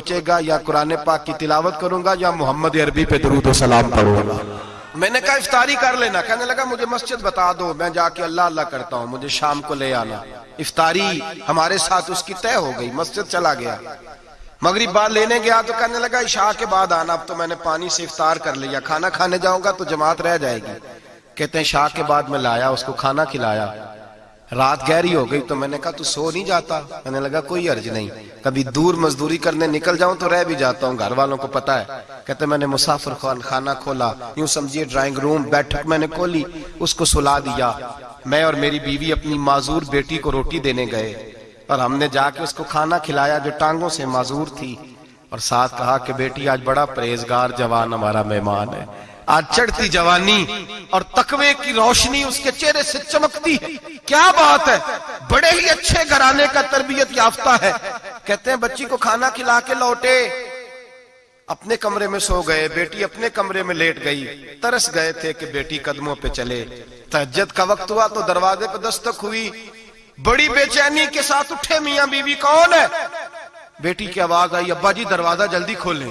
बचेगा या कुरान पाक की तिलावत करूँगा या मोहम्मद अरबी पे दरूद सलाम पढ़ूँगा। मैंने कहा इफ्तारी कर लेना। कहने लगा, मुझे मस्जिद बता दो, मैं जाके अल्लाह अल्लाह करता हूँ, मुझे शाम को ले आना। इफ्तारी हमारे साथ उसकी तय हो गई, मस्जिद चला गया। मगरिब बाद लेने गया तो कहने लगा, इशा के बाद आना, अब तो मैंने पानी से इफ्तार कर लिया। खाना खाने जाऊँगा तो जमात रह जाएगी। कहते हैं शाह के बाद में लाया, उसको खाना खिलाया। रात गहरी हो गई तो मैंने कहा, तू सो नहीं जाता? मैंने लगा, कोई अर्ज़ नहीं। कभी दूर मजदूरी करने निकल जाऊँ तो रह भी जाता हूँ घर वालों को पता है। कहते, मैंने मुसाफिर खान खाना खोला, यूँ समझिए ड्राइंग रूम बैठक मैंने खोली, उसको सुला दिया। मैं और मेरी बीवी अपनी माजूर बेटी को रोटी देने गए और हमने जाके उसको खाना खिलाया जो टांगों से माजूर थी और साथ कहा कि, बेटी, आज बड़ा परहेजगार जवान हमारा मेहमान है। आज चढ़ती जवानी और तकवे की रोशनी उसके चेहरे से चमकती है। क्या बात है? बड़े ही अच्छे घराने का तरबियत याफ्ता है। कहते हैं, बच्ची को खाना खिला के लौटे। अपने कमरे में सो गए। बेटी अपने कमरे में लेट गई। तरस गए थे कि बेटी कदमों पे चले। तहजद का वक्त हुआ तो दरवाजे पे दस्तक हुई। बड़ी बेचैनी के साथ उठे मियाँ बीवी कौन है? बेटी की आवाज़ आई अब्बा जी दरवाज़ा जल्दी खोलें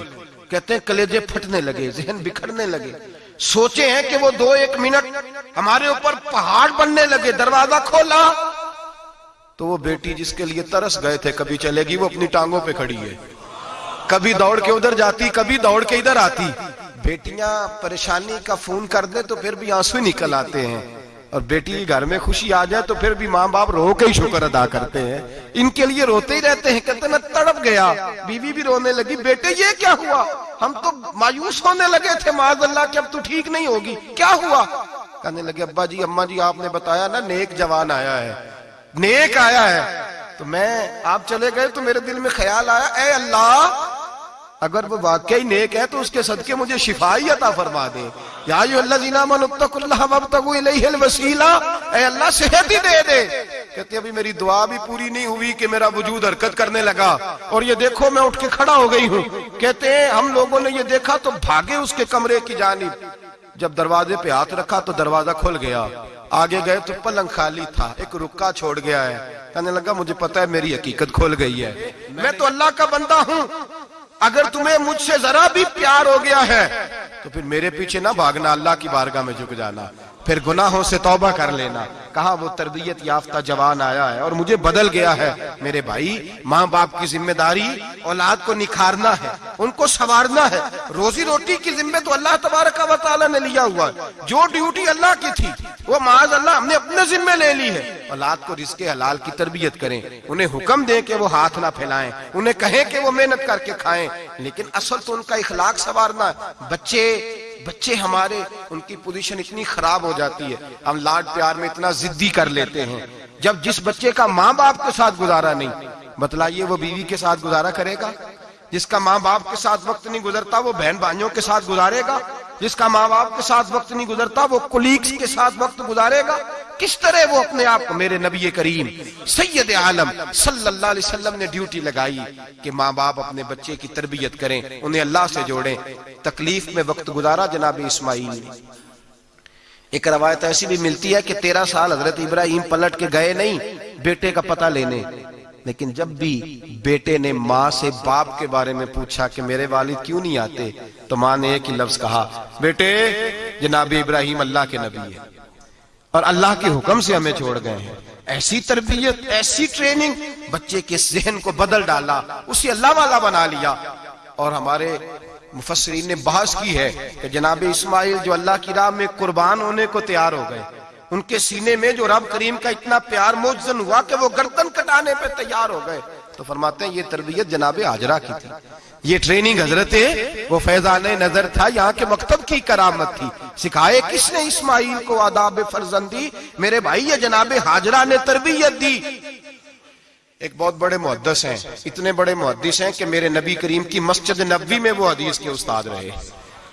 कहते हैं, कलेजे फटने लगे, जहन बिखरने लगे। सोचे हैं कि वो दो एक मिनट हमारे ऊपर पहाड़ बनने लगे, दरवाज़ा खोला तो वो बेटी जिसके लिए तरस गए थे, कभी चलेगी, वो अपनी टांगों पे खड़ी है। कभी दौड़ के उधर जाती, कभी दौड़ के इधर आती। बेटियाँ परेशानी का फ़ोन कर दे तो फिर भी आँसू निकल आते हैं। और बेटी घर में खुशी आ जाए तो फिर भी माँ बाप रो के ही शुक्र अदा करते हैं। इनके लिए रोते ही रहते हैं, कहते मैं तड़प गया, बीवी भी रोने लगी, बेटे, ये क्या हुआ? हम तो मायूस होने लगे थे माज अल्लाह की अब तू ठीक नहीं होगी, क्या हुआ? कहने लगे, अब्बा जी, अम्मा जी, आपने बताया ना, नेक जवान आया है, नेक आया है। तो मैं, आप चले गए तो मेरे दिल में ख्याल आया, ए अल्लाह अगर वो वाकई नेक है तो उसके सदके मुझे शिफाई अता फरमा दे। सेहत ही दे दे। कहते अभी मेरी दुआ भी पूरी नहीं हुई कि मेरा वजूद हरकत करने लगा। और ये देखो, मैं उठ के खड़ा हो गई हूँ। कहते हैं, हम लोगों ने ये देखा तो भागे उसके कमरे की जानिब। जब दरवाजे पे हाथ रखा तो दरवाज़ा खुल गया। आगे गए तो पलंग खाली था। एक रुका छोड़ गया है। कहने लगा, मुझे पता है, मेरी हकीकत खोल गई है। मैं तो अल्लाह का बंदा हूँ। अगर तुम्हें मुझसे जरा भी प्यार हो गया है तो फिर मेरे पीछे ना भागना, अल्लाह की बारगाह में झुक जाना। फिर गुनाहों से तौबा कर लेना। कहा, वो तरबियत याफ्ता जवान आया है और मुझे बदल गया है। मेरे भाई माँ बाप की ज़िम्मेदारी औलाद को निखारना है, उनको संवारना है। रोजी रोटी की जिम्मे तो अल्लाह तबारक ने लिया हुआ है। जो ड्यूटी अल्लाह की थी, वो माज अल्लाह हमने अपने जिम्मे ले ली है। औलाद को रिस्के हलाल की तरबियत करें, उन्हें हुक्म दें कि वो हाथ ना फैलाएँ, उन्हें कहें कि वो मेहनत करके खाएँ। लेकिन असल तो उनका इखलाक संवारना बच्चे बच्चे हमारे, उनकी पोजीशन इतनी खराब हो जाती है। हम लाड प्यार में इतना जिद्दी कर लेते हैं। जब जिस बच्चे का माँ बाप के साथ गुजारा नहीं, बतलाइए वो बीवी के साथ गुजारा करेगा? जिसका माँ बाप के साथ वक्त नहीं गुजरता, वो बहन भाइयों के साथ गुजारेगा? जिसका माँ बाप के साथ वक्त नहीं गुजरता, वो कुलीग्स के साथ वक्त गुजारेगा। किस तरह वो अपने आप को मेरे नबी करीम, सैयद आलम सल्लल्लाहु अलैहि वसल्लम ने ड्यूटी लगाई कि माँ बाप अपने बच्चे की तरबियत करें, उन्हें अल्लाह से जोड़ें। तकलीफ़ में वक्त गुजारा जनाब इस्माइल। एक रवायत ऐसी भी मिलती है कि तेरह साल हज़रत इब्राहिम पलट के गए नहीं, बेटे का पता लेने। लेकिन जब भी बेटे ने माँ से बाप के बारे में पूछा कि मेरे वालिद क्यों नहीं आते तो माँ ने एक ही लफ्ज कहा, बेटे, जनाब इब्राहिम अल्लाह के नबी है। और अल्लाह के हुक्म से हमें छोड़ गए हैं। ऐसी तरबियत, ऐसी ट्रेनिंग, बच्चे के जहन को बदल डाला, उसे अल्लाह वाला बना लिया। और हमारे मुफसरीन ने बहस की है कि जनाब इस्माइल जो अल्लाह की राह में कुर्बान होने को तैयार हो गए उनके सीने में जो रब करीम का इतना प्यार मोजन हुआ कि वो गर्दन कटाने पे तैयार हो गए। तो फरमाते हैं, ये तरबियत जनाब हाजरा की थी। ये ट्रेनिंग हज़रत वो फैजान नज़र था, यहाँ के मकतब की करामत थी। सिखाए किसने इस्माइल को आदाब फर्जंदी? मेरे भाई, ये जनाब हाजरा ने तरबियत दी। एक बहुत बड़े मुहदस हैं, इतने बड़े मुहदस हैं कि मेरे नबी करीम की मस्जिद नबी में वो हदीस के उस्ताद रहे।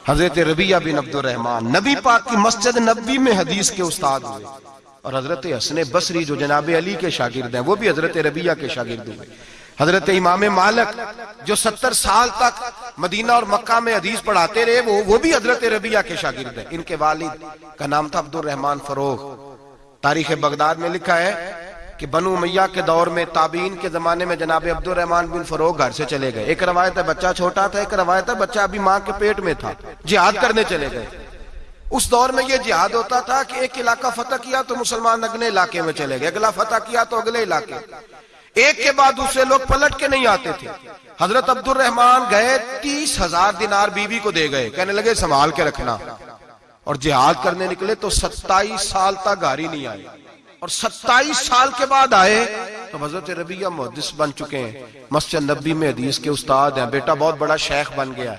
हज़रत रबिया बिन अब्दुलरहमान नबी पाक की मस्जिद नबी में हदीस के उस्ताद हुए। और हज़रत हसन बसरी जो जनाब अली के शागिर्द हैं, वो भी हज़रत रबिया के शागिर्द हुए। हज़रत इमाम मालक जो सत्तर साल तक मदीना और मक्का में हदीस पढ़ाते रहे, वो वो भी हज़रत रबिया के शागिर्द हैं। इनके वालिद का नाम था अब्दुल रहमान फरोग तारीख बगदाद में लिखा है कि बनु मैया के दौर में ताबीन के जमाने में जनाब अब्दुलरहमान बिन फरोग घर से चले गए। एक रवायत है, बच्चा छोटा था, एक रवायत है, बच्चा अभी माँ के पेट में था। जिहाद करने चले गए। उस दौर में यह जिहाद होता था कि एक इलाका फतह किया तो मुसलमान अगले इलाके में चले गए, अगला फतह किया तो अगले इलाके। एक के बाद दूसरे लोग पलट के नहीं आते थे। हज़रत अब्दुल रहमान गए, तीस हज़ार दिनार बीवी को दे गए। कहने लगे, संभाल के रखना। और जिहाद करने निकले तो सत्ताईस साल तक गाड़ी नहीं आई। और 27 साल के बाद आए तो हज़रत रबिया मुहदस बन चुके हैं। मस्जिद नबी में हदीस के उस्ताद हैं। बेटा बहुत बड़ा शेख बन गया।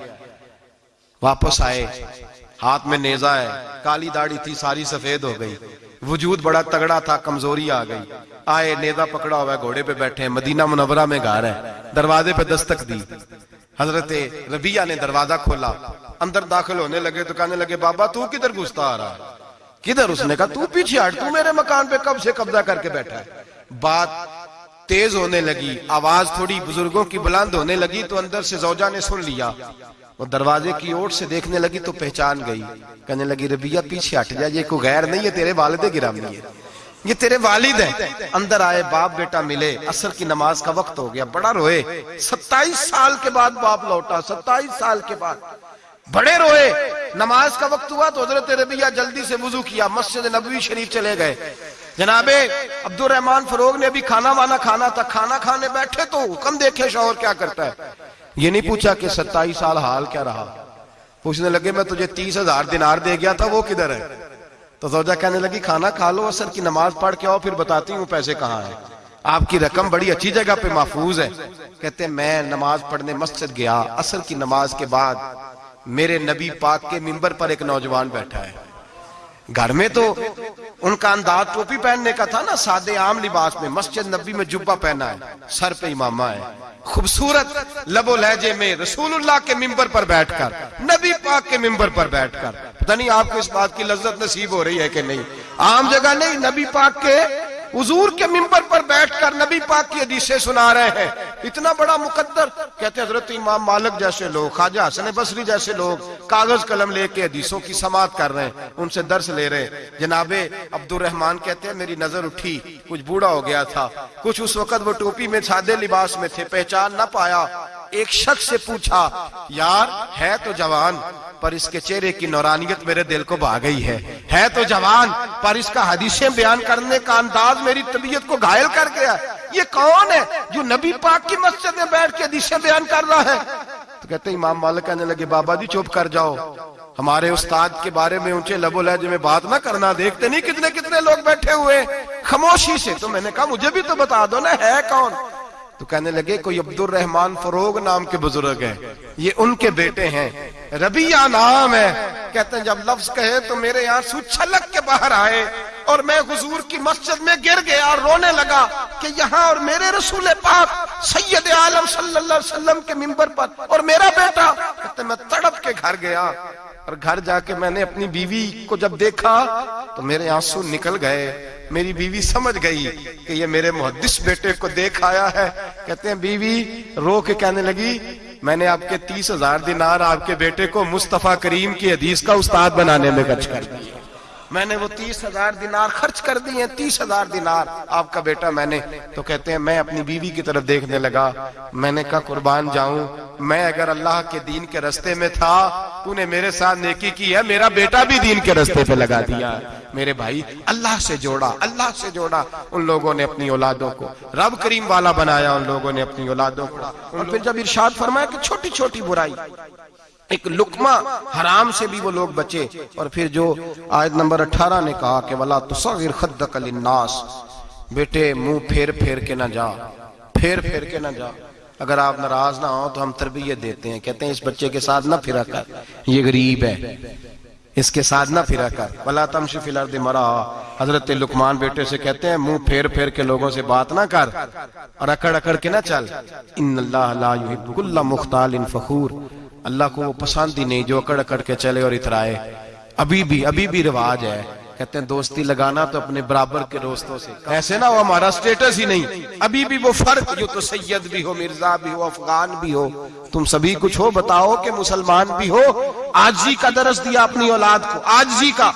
वापस आए। हाथ में नेजा है। काली दाढ़ी थी, सारी सफ़ेद हो गई। वजूद बड़ा तगड़ा था, कमज़ोरी आ गई। आए, नेजा पकड़ा हुआ है, घोड़े पे बैठे हैं। मदीना मुनवरा में घर है। दरवाजे पे दस्तक दी। हज़रत रबिया ने दरवाज़ा खोला। अंदर दाखिल होने लगे तो कहने लगे, बाबा, तू किधर घुसता आ रहा है? किधर उसने कहा, तू पीछे हट, तू मेरे मकान पे कब से कब्जा करके बैठा है? बात तेज होने लगी, आवाज़ थोड़ी बुज़ुर्गों की बुलंद होने लगी तो अंदर से जौजा ने सुन लिया। वो दरवाजे की ओर से देखने लगी तो पहचान गई। कहने लगी, रबिया, पीछे हट जा, ये कोई गैर नहीं है, तेरे वालिद गिरामी है। ये तेरे वालिद है। अंदर आए, बाप बेटा मिले। असर की नमाज़ का वक्त हो गया, बड़ा रोए। सत्ताईस साल के बाद बाप लौटा, सत्ताईस साल के बाद। बड़े रोए। नमाज़ का वक्त हुआ तो हज़रत रबिया जल्दी से वज़ू किया, मस्जिद नबी शरीफ चले गए। जनाबे अब्दुल रहमान फरोग ने अभी खाना वाना खाना था, खाना खाने बैठे तो हुक्म देखे शोर क्या करता है? ये नहीं पूछा कि सत्ताईस साल हाल क्या रहा। पूछने लगे, मैं तुझे तीस हज़ार दिनार दे गया था, वो किधर है? तो जोजा कहने लगी, खाना खा लो, असर की नमाज़ पढ़ के आओ, फिर बताती हूँ पैसे कहाँ है। आपकी रकम बड़ी अच्छी जगह पे महफूज है। कहते, मैं नमाज़ पढ़ने मस्जिद गया, असर की नमाज़ के बाद मेरे नबी पाक के मिंबर पर एक नौजवान बैठा है। घर में तो उनका अंदाज टोपी पहनने का था ना, सादे आम लिबास में, मस्जिद नबी में जुब्बा पहना है, सर पे इमामा है। खूबसूरत लबो लहजे में रसूलुल्लाह के मिंबर पर बैठकर, नबी पाक के मिंबर पर बैठकर, पता नहीं आपको इस बात की लज्जत नसीब हो रही है कि नहीं? आम जगह नहीं, नबी पाक के हजूर के मिंबर पर बैठकर नबी पाक की हदीसें सुना रहे हैं। इतना बड़ा मुकद्दर। कहते हज़रत इमाम मालिक जैसे लोग, ख्वाजा हसन बसरी जैसे लोग, कागज़ कलम लेके हदीसों की समात कर रहे हैं, उनसे दर्श ले रहे हैं। जनाबे अब्दुल रहमान कहते हैं, मेरी नज़र उठी, कुछ बूढ़ा हो गया था। कुछ उस वक्त वो टोपी में सादे लिबास में थे, पहचान ना पाया। एक शख्स से पूछा, यार, है तो जवान, पर इसके चेहरे की नौरानियत मेरे दिल को भा गई है। है तो जवान, पर इसका हदीसें बयान करने का अंदाज मेरी तबीयत को घायल कर गया ये कौन है जो नबी पाक की मस्जिद में बैठ के हदीसें बयान कर रहा है? तो कहते इमाम मालिक कहने लगे, बाबा जी चुप कर जाओ। हमारे उस्ताद के बारे में ऊँचे लबो लहजे में बात ना करना, देखते नहीं कितने कितने लोग बैठे हुए खामोशी से। तो मैंने कहा, मुझे भी तो बता दो ना, है कौन? तो कहने लगे, कोई अब्दुल रहमान फरोग नाम के बुज़ुर्ग है। ये उनके बेटे हैं। रबिया नाम है। कहते हैं, जब लफ्ज कहे तो मेरे यहाँ छलक के बाहर आए। और मैं हुजूर की मस्जिद में गिर गया और रोने लगा कि यहाँ और मेरे रसूल पाक सैयद आलम सल्लल्लाहु अलैहि वसल्लम के मिंबर पर और मेरा बेटा, कहते, मैं तड़प के घर गया और घर जाके मैंने अपनी बीवी को जब देखा तो मेरे आँसू निकल गए। मेरी बीवी समझ गई कि ये मेरे मुहदस बेटे को देख आया है। कहते हैं, बीवी, रो के कहने लगी, मैंने आपके तीस हज़ार दिनार आपके बेटे को मुस्तफ़ा करीम की हदीस का उस्ताद बनाने में खर्च कर दिया। मैंने वो तीस हज़ार दिनार खर्च कर दिए, तीस हज़ार दिनार। आपका बेटा मैंने तो कहते हैं, मैं अपनी बीवी की तरफ़ देखने लगा। मैंने कहा, कुर्बान जाऊँ, मैं अगर अल्लाह के दीन के रस्ते में था, तूने मेरे साथ नेकी की है, मेरा बेटा भी दीन के रस्ते पे लगा दिया। मेरे भाई, अल्लाह से जोड़ा, अल्लाह से जोड़ा। उन लोगों ने अपनी औलादों को, रब करीम वाला बनाया, उन लोगों ने अपनी औलादों को। और फिर जब इरशाद फरमाया कि छोटी छोटी बुराई एक लुकमा हराम से भी वो लोग बचे। और फिर जो आयत नंबर 18 ने कहा कि वला तुसगिर खद्दक लिन्नास। बेटे, मुँह फेर फेर के ना जा। फेर फेर के ना जा। अगर आप नाराज़ ना हो तो हम तरबियत देते हैं। कहते हैं, इस बच्चे के साथ ना फिरा कर। ये गरीब है। इसके साथ ना फिरा कर। वला तमशी फिलर मरा। हज़रत लुकमान बेटे से कहते हैं, मुँह फेर फेर के लोगों से बात ना कर। और अकड़ अकड़ के ना चल। इन मुख्ताल फखूर। अल्लाह को वो पसंद ही नहीं, जो अकड़ अकड़ के चले और इतराए। अभी भी अभी भी रिवाज है। कहते हैं, दोस्ती लगाना तो अपने बराबर के दोस्तों से ऐसे ना, वो हमारा स्टेटस ही नहीं। अभी भी वो फ़र्क, जो तो सैयद भी हो, मिर्ज़ा भी हो, अफगान भी हो, तुम सभी कुछ हो, बताओ कि मुसलमान भी हो। आज जी का दरस दिया अपनी औलाद को, आज जी का।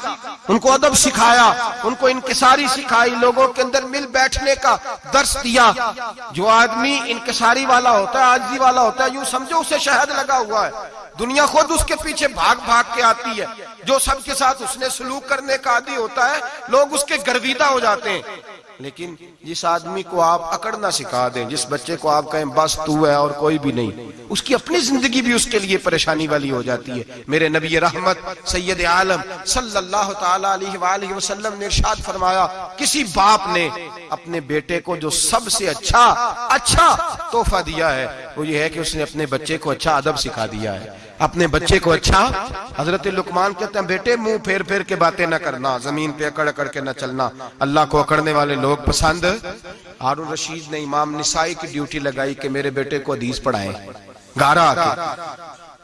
उनको अदब सिखाया, उनको इनकसारी सिखाई, लोगों के अंदर मिल बैठने का दर्श दिया। जो आदमी इनकसारी वाला होता है, आज आजी वाला होता है, यूँ समझो, उसे शहद लगा हुआ है। दुनिया खुद उसके पीछे भाग भाग के आती है, जो सबके साथ उसने सलूक करने का आदि होता है, लोग उसके गर्विदा हो जाते हैं। लेकिन जिस आदमी को आप अकड़ना सिखा दें, जिस बच्चे को आप कहें, बस तू है और कोई भी नहीं, उसकी अपनी ज़िंदगी भी उसके लिए परेशानी वाली हो जाती है। मेरे नबी रहमत, सैयद आलम, सल्लल्लाहु अलैहि वसल्लम ने इरशाद फरमाया, किसी बाप ने अपने बेटे को जो सबसे अच्छा अच्छा तोहफा दिया है, वो ये है कि उसने अपने बच्चे को अच्छा अदब सिखा दिया है। अपने बच्चे को अच्छा। हज़रत लुकमान कहते हैं बेटे मुँह फेर फेर के बातें न करना। ज़मीन पे अकड़ अकड़ के न चलना। अल्लाह को अकड़ने वाले लोग पसंद। हारून रशीद ने इमाम निसाई की ड्यूटी लगाई कि मेरे बेटे को हदीस पढ़ाए। गारा आके।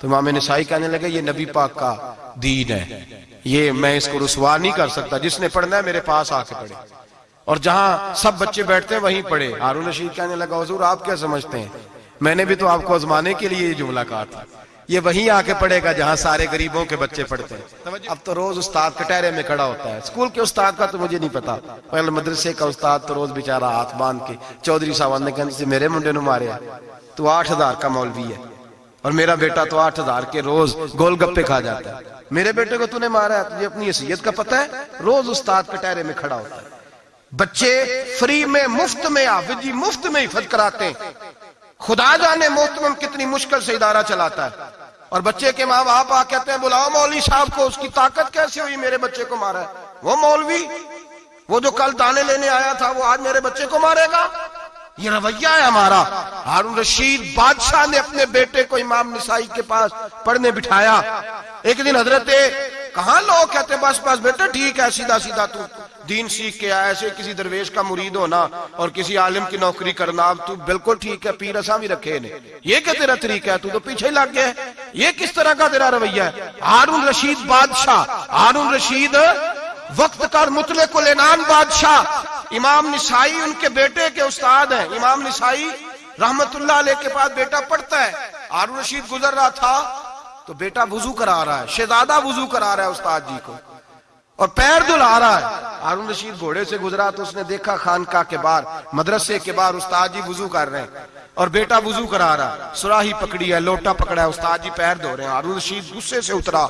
तो इमाम निसाई कहने लगे ये नबी पाक का दीन है। ये मैं इसको रुसवा नहीं कर सकता। जिसने पढ़ना है मेरे पास आके पढ़े। और जहाँ सब बच्चे बैठते हैं वहीं पढ़े। हारून रशीद कहने लगा हजूर आप क्या समझते हैं? मैंने भी तो आपको आजमाने के लिए ये जुमला कहा था। ये वहीं आके पढ़ेगा जहाँ सारे गरीबों के बच्चे पढ़ते हैं। अब तो रोज उस्ताद कटहरे में खड़ा होता है। स्कूल के उस्ताद का तो मुझे नहीं पता। पहले मदरसे का उस्ताद तो रोज बेचारा हाथ बाँध के चौधरी साहब ने कहते मेरे मुंडे नु मारे तो आठ हज़ार का मौलवी है। और मेरा बेटा तो आठ हज़ार के रोज गोलगप्पे खा जाता है। मेरे बेटे को तूने मारा है तुझे अपनी हैसियत का पता है? रोज उस्ताद कटहरे में खड़ा होता है। बच्चे फ्री में मुफ़्त में हाफिज जी मुफ़्त में हिफत कराते हैं। खुदा जाने मोहतम कितनी मुश्किल से इदारा चलाता है। और बच्चे के माँ बाप आ कहते हैं, बुलाओ मौलवी साहब को, उसकी ताकत कैसे हुई मेरे बच्चे को मारा? है वो मौलवी, वो जो कल दाने लेने आया था, वो आज मेरे बच्चे को मारेगा? ये रवैया है हमारा। हारून रशीद बादशाह ने अपने बेटे को इमाम निसाई के पास पढ़ने बिठाया। एक दिन हज़रत कहा लोग कहते, बस बस बेटा, ठीक है सीधा सीधा तू, दीन सीख के आया, ऐसे किसी दरवेश का मुरीद होना और किसी आलिम की नौकरी करना, अब तू बिल्कुल ठीक है, पीर असा भी रखे ने। ये क्या तेरा तरीका है? तू तो पीछे लग गया ये किस तरह का तेरा रवैया है? हारून रशीद बादशाह, हारून रशीद वक्त कर मुतले को लेनान बादशाह। इमाम निसाई उनके बेटे के उस्ताद हैं। इमाम निसाई रहमतुल्लाह के पास बेटा पढ़ता है। हारून रशीद गुजर रहा था तो बेटा वज़ू करा रहा है। शहजादा वज़ू करा रहा है उस्ताद जी को। और पैर धुला रहा है। हारून रशीद घोड़े से गुजरा तो उसने देखा खानका के बाहर, मदरसे के बाहर उस्ताद जी वज़ू कर रहे हैं। और बेटा वज़ू करा रहा। सुराही पकड़ी है, लोटा पकड़ा है, उस्ताद जी पैर धो रहे हैं। हारून रशीद गुस्से से उतरा।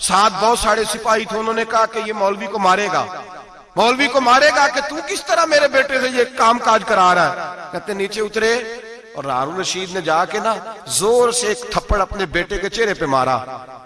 साथ बहुत सारे सिपाही थे, उन्होंने कहा कि ये मौलवी को मारेगा। मौलवी को मारेगा कि तू किस तरह मेरे बेटे से ये काम काज करा रहा है? कहते, नीचे उतरे और हारून रशीद ने जाके ना ज़ोर से एक थप्पड़ अपने बेटे के चेहरे पे मारा।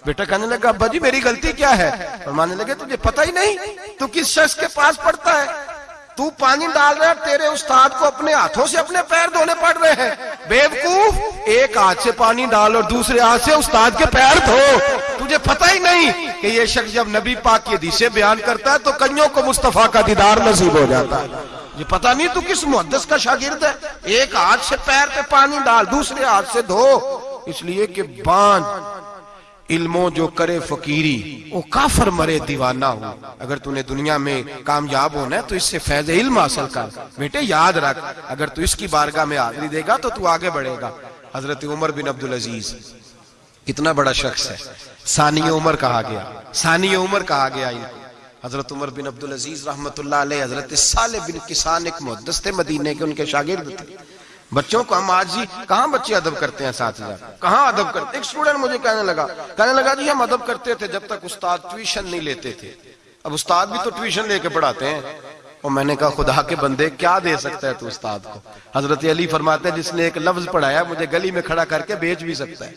बेटा कहने लगा, अब्बा जी, मेरी गलती क्या है? और मानने लगे, तुझे पता ही नहीं, तू किस शख्स के पास पड़ता है? तू पानी डाल रहा है, तेरे उस्ताद को अपने हाथों से अपने पैर धोने पड़ रहे हैं। बेवकूफ़, एक हाथ से पानी डाल और दूसरे हाथ से उस्ताद के पैर धो। तुझे पता ही नहीं कि ये शख्स जब नबी पाक की हदीसें बयान करता है तो कईयों को मुस्तफ़ा का दीदार नसीब हो जाता है। ये पता नहीं तू किस मुहदस का शागिर्द है। एक हाथ से पैर पे पानी डाल, दूसरे हाथ से धो। इसलिए कि बाँध इल्मो जो करे फकीरी, वो काफर मरे दीवाना हो। अगर तूने दुनिया में कामयाब होना है तो इससे फैज इल्म हासिल कर। बेटे, याद रख, अगर तू इसकी बारगाह में हाजिरी देगा तो तू आगे बढ़ेगा। हज़रत उमर बिन अब्दुल अज़ीज़, कितना बड़ा शख्स है। सानी उमर कहा गया। सानी उमर कहा गया हज़रत उमर बिन अब्दुल अज़ीज़ रहमत हज़रत साले बिन किसान एक मुहदस थे मदीने के, उनके शागिर्द थे। बच्चों को हम आज ही कहा बच्चे अदब करते हैं साथ हज़ार कहा अदब करते एक स्टूडेंट मुझे कहने लगा कहने लगा, जी, हम अदब करते थे जब तक उस्ताद ट्यूशन नहीं लेते थे। अब उस्ताद भी तो ट्यूशन लेके पढ़ाते हैं। और मैंने कहा, खुदा के बंदे, क्या दे सकता है तू उस्ताद को? हज़रत अली फरमाते हैं, जिसने एक लफ्ज पढ़ाया, मुझे गली में खड़ा करके बेच भी सकता है।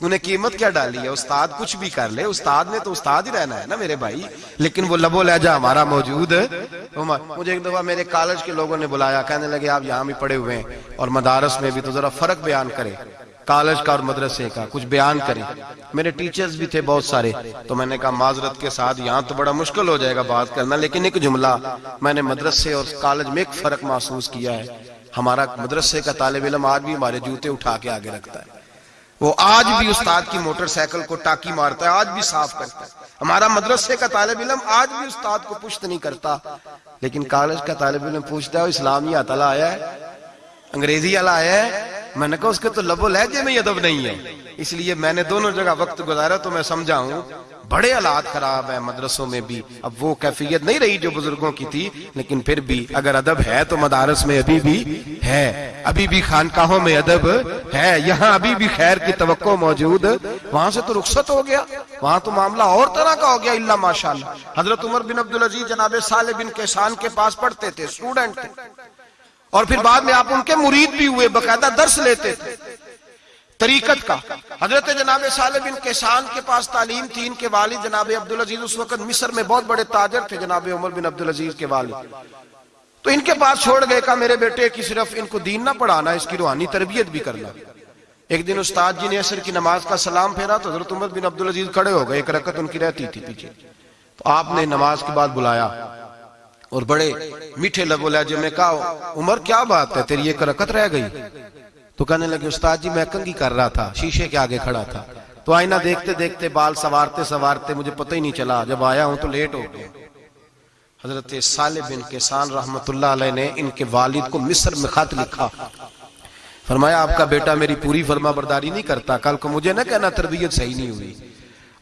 तूने कीमत क्या डाली है? उस्ताद कुछ भी कर ले। उस्ताद ने तो उस्ताद ही रहना है ना मेरे भाई? लेकिन वो लबो लहजा हमारा मौजूद है। तो मुझे एक दफ़ा मेरे कॉलेज के लोगों ने बुलाया। कहने लगे, आप यहाँ भी पढ़े हुए हैं और मदारस में भी तो जरा फ़र्क बयान करें। कॉलेज का और मदरसे का कुछ बयान करें। मेरे टीचर्स भी थे बहुत सारे। तो मैंने कहा, माजरत के साथ यहाँ तो बड़ा मुश्किल हो जाएगा बात करना, लेकिन एक जुमला, मैंने मदरसे और कॉलेज में एक फ़र्क महसूस किया है। हमारा मदरसे का तालब इलम आज भी हमारे जूते उठा के आगे रखता है। वो आज भी उस्ताद की मोटरसाइकिल को टाकी मारता है, आज भी साफ़ करता है। हमारा मदरसे का तालब इलम आज भी उस्ताद को पुष्ट नहीं करता। लेकिन कॉलेज का तालब इलम पूछता है इस्लामी अतला आया है? अंग्रेज़ी वाला आया है? मैंने कहा, उसके तो लबो लहजे में अदब नहीं है। इसलिए मैंने दोनों जगह वक्त गुजारा तो मैं समझा हूँ बड़े हालात खराब है मदरसों में भी। अब वो कैफियत नहीं रही जो बुज़ुर्गों की थी, लेकिन फिर भी अगर अदब है तो मदारस में अभी भी है। अभी भी खानकाहों में अदब है। यहाँ अभी भी खैर की तो मौजूद। वहाँ से तो रुखसत हो गया। वहाँ तो मामला और तरह का हो गया इल्ला माशाल्लाह। हज़रत उमर बिन अब्दुल अज़ीज़ जनाब साल बिन केसान के पास पढ़ते थे स्टूडेंट थे। और फिर बाद में आप उनके मुरीद भी हुए, बकायदा दर्श लेते थे। तरीकत का। हज़रत जनाब साल बिन केसान के पास तालीम थी, इनके वालिद जनाब अब्दुल अज़ीज़ उस वक्त मिस्र में बहुत बड़े ताजर थे, जनाब उमर बिन अब्दुल अज़ीज़ के वालिद। तो इनके पास छोड़ गए का मेरे बेटे की सिर्फ़ इनको दीन ना पढ़ाना, इसकी रूहानी तरबियत भी करना। एक दिन उस्ताद जी ने असर की नमाज़ का सलाम फेरा तो हज़रत उमर बिन अब्दुल अज़ीज़ खड़े हो गए, एक रकत उनकी रहती थी पीछे। तो आपने नमाज़ के बाद बुलाया, और बड़े मीठे लबो लहजे में कहा, उमर, क्या बात है? तेरी एक रकत रह गई। तो कहने लगे, उस्ताद जी, मैं कंगी कर रहा था, शीशे के आगे खड़ा था। तो आईना देखते देखते बाल सवारते सवारते मुझे पता ही नहीं चला, जब आया हूँ तो लेट हो गया। हज़रत साले बिन केसान रहमतुल्लाह ने इनके वालिद को मिस्र में खत लिखा। फरमाया, आपका बेटा मेरी पूरी फरमा बरदारी नहीं करता, कल को मुझे ना कहना तरबियत सही नहीं हुई।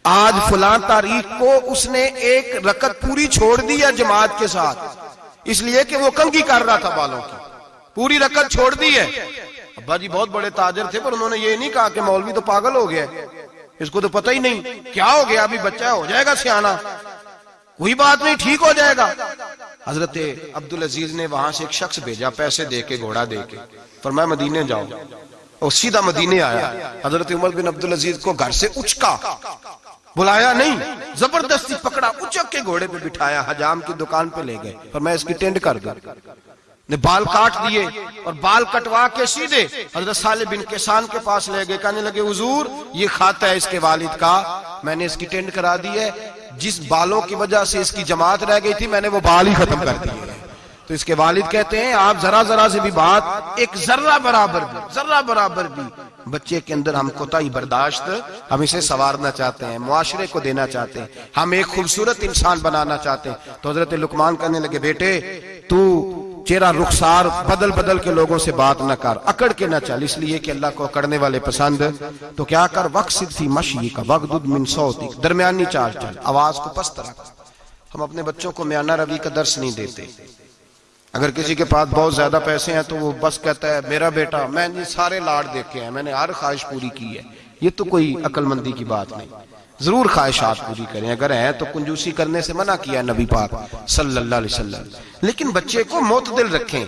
आज फलां तारीख को उसने एक रकत पूरी छोड़ दी है जमात के साथ, इसलिए कि वो कंगी कर रहा था बालों की। पूरी रकत छोड़ दी है। अब्बा जी बहुत बड़े ताजर थे, पर उन्होंने ये नहीं कहा कि मौलवी तो पागल हो गया इसको तो पता ही नहीं, क्या हो गया? अभी बच्चा हो जाएगा सियाना। कोई बात नहीं, ठीक हो जाएगा। हज़रत अब्दुल अज़ीज़ ने वहाँ से एक शख्स भेजा, पैसे दे के घोड़ा दे के पर मैं मदीने जाऊँ। और सीधा मदीने आया। हज़रत उमर बिन अब्दुल अज़ीज़ को घर से उचका। बुलाया नहीं, ज़बरदस्ती पकड़ा, उचक के घोड़े पे बिठाया, हजाम की दुकान पे ले गए। पर मैं इसकी टेंट कर दू। ने बाल काट दिए और बाल कटवा के सीधे हज़रत साले बिन किसान के पास ले गए। कहने लगे हुजूर ये खाता है इसके वालिद का। मैंने इसकी टेंड करा दी है। जिस बालों की वजह से इसकी जमात रह गई थी मैंने वो बाल ही खत्म कर दिए तो इसके वालिद कहते हैं आप जरा जरा से भी बात एक जर्रा बराबर भी जर्रा बराबर भी बच्चे के अंदर हम कोताही बर्दाश्त हम इसे संवारना चाहते हैं मुआशरे को देना चाहते हैं हम एक खूबसूरत इंसान बनाना चाहते हैं। तो हज़रत लुकमान करने लगे बेटे तू चेहरा रुखसार बदल बदल के लोगों से बात न कर, अकड़ के न चल, इसलिए कि अल्लाह को अकड़ने वाले पसंद तो क्या कर, वक्त थी मशी का, वक्त मिन सौती, दरमियानी चाल चल, आवाज़ को पस्त रख। हम अपने बच्चों को म्याना रवि का दर्श नहीं देते। अगर किसी के पास बहुत ज़्यादा पैसे हैं तो वो बस कहता है, मेरा बेटा, मैंने सारे लाड देखे हैं, मैंने हर ख्वाहिश पूरी की है। ये तो कोई अकलमंदी की बात नहीं। ज़रूर ख्वाहिशात पूरी करें। अगर है तो कंजूसी करने से मना किया नबी पाक सल्लल्लाहु अलैहि वसल्लम। लेकिन बच्चे को मोतदिल रखें।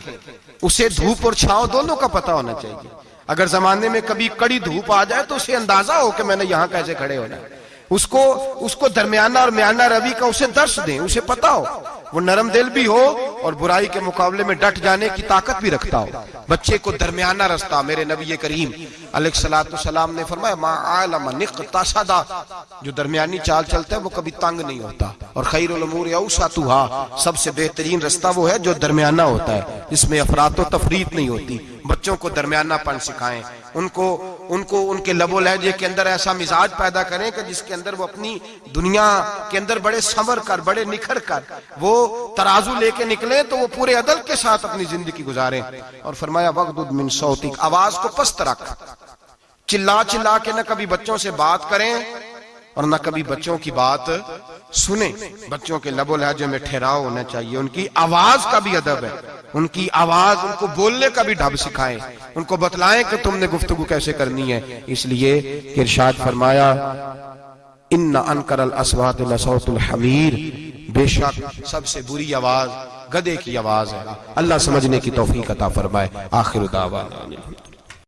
उसे धूप और छाव दोनों का पता होना चाहिए। अगर जमाने में कभी कड़ी धूप आ जाए तो उसे अंदाज़ा हो कि मैंने यहाँ कैसे खड़े होना उसको उसको दरमियाना और म्याना रवि का उसे दर्श दें। उसे पता हो। वो नरम दिल भी हो और बुराई के मुकाबले में डट जाने की ताकत भी रखता हो। बच्चे को दरमियाना रास्ता मेरे नबी करीम सलाम ने फरमाया जो दरमियानी चाल चलता है, वो कभी तंग नहीं होता। और खैरमूर तुहा सबसे बेहतरीन रास्ता वो है जो दरमियाना होता है, जिसमें अफरात तफरीत नहीं होती। बच्चों को दरमियानापन सिखाएँ उनको उनको उनके लबो लहजे के अंदर ऐसा मिजाज पैदा करें कि जिसके अंदर वो अपनी दुनिया के अंदर बड़े संवर कर, बड़े निखर कर, वो तराजू लेके निकले तो वो पूरे अदल के साथ अपनी ज़िंदगी गुजारे। और फरमाया वक्त मिन सौतिक, आवाज़ को पस्त रख। चिल्ला चिल्ला के ना कभी बच्चों से बात करें और न कभी बच्चों की बात सुने। बच्चों के लबो लहजे में ठहराव होना चाहिए। उनकी आवाज़ का भी अदब है। उनकी आवाज़ उनको बोलने का भी ढब सिखाएँ। उनको बतलाएँ कि तुमने गुफ्तगु कैसे करनी है। इसलिए इरशाद फरमाया इन अनकरल असवात हमीर बेशक सबसे बुरी आवाज़ गधे की आवाज़ है। अल्लाह समझने की तोफीक अता फरमाए। आखिर दावा।